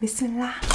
비스밀라.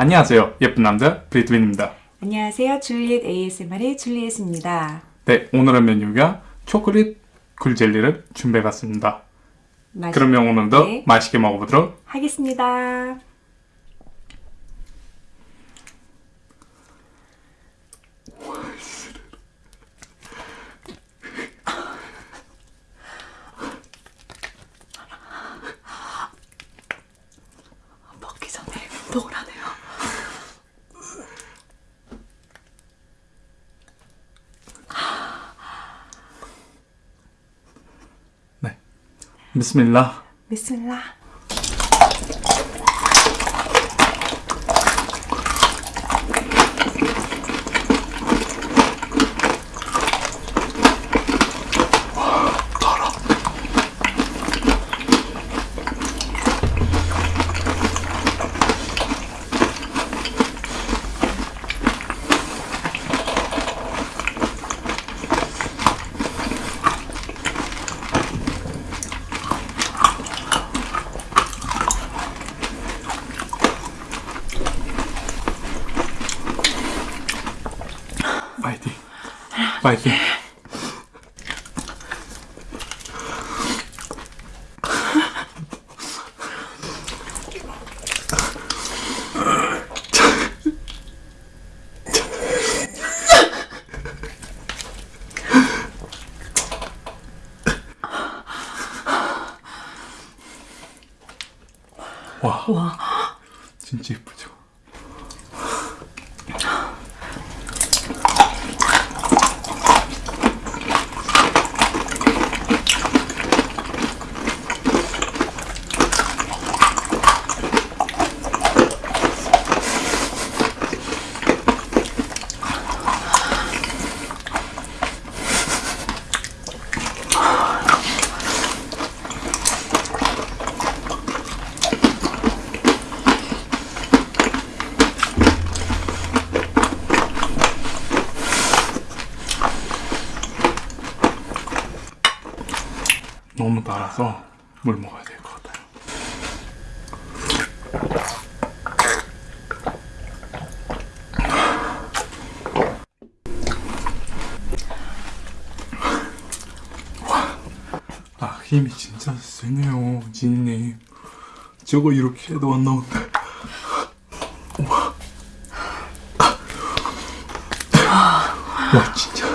안녕하세요. 예쁜 남자 브리트윈입니다. 안녕하세요. 줄리엣 ASMR의 줄리엣입니다. 네, 오늘의 메뉴가 초콜릿 굴젤리를 준비해봤습니다. 그러면 오늘도 네. 맛있게 먹어보도록 하겠습니다. 먹기 전에 먹으라네요. 네, 비스밀라. 파이팅. 와, 와. 진짜 예쁘죠? 너무 달아서 물 먹어야 될 것 같아요. 아 힘이 진짜 세네요 지니님. 저거 이렇게 해도 안 나온다. 와 진짜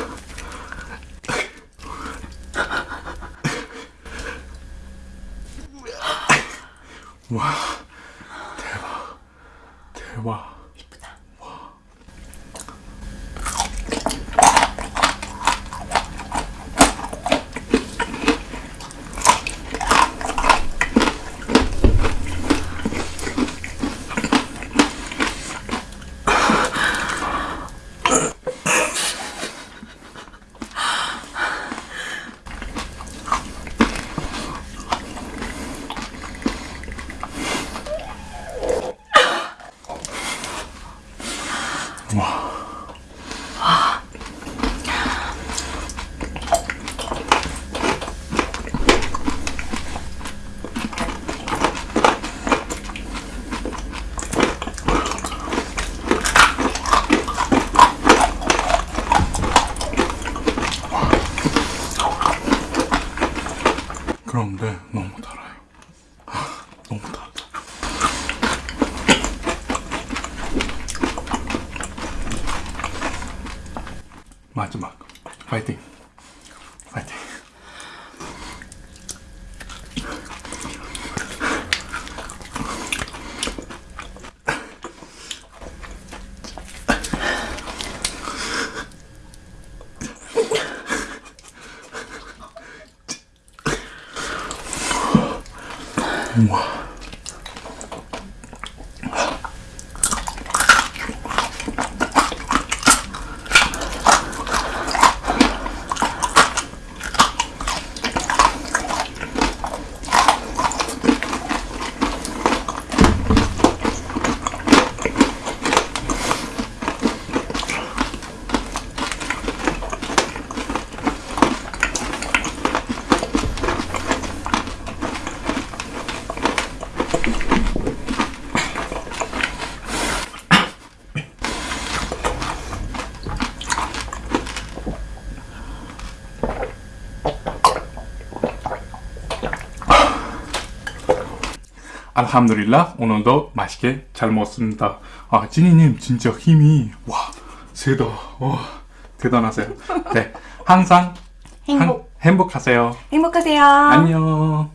그런데 너무 달아요. 아, 너무 달다 마지막. 파이팅 moi. 알함두릴라 오늘도 맛있게 잘 먹었습니다. 아 지니님 진짜 힘이 와 세다. 와 대단하세요. 네 항상 행복. 한- 행복하세요. 행복하세요. 안녕.